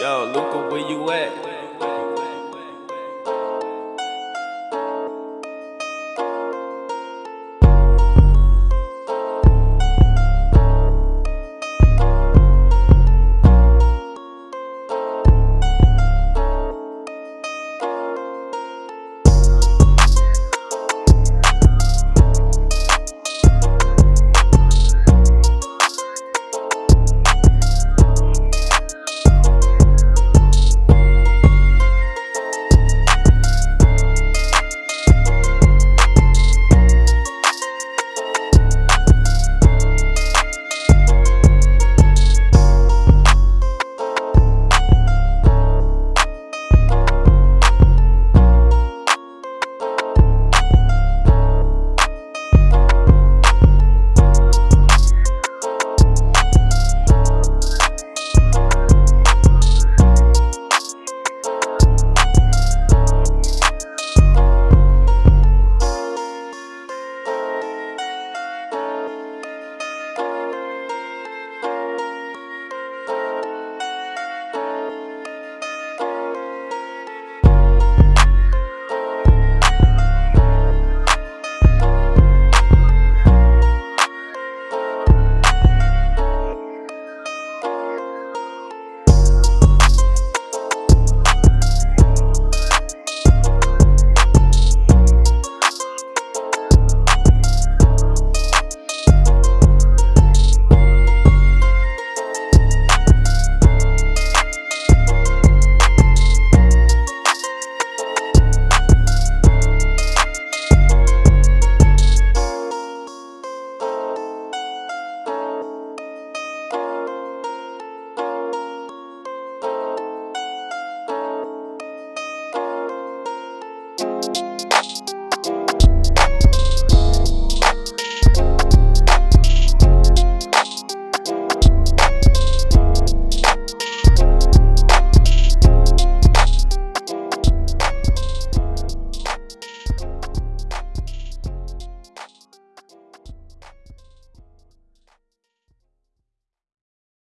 Yo, Luca, where you at?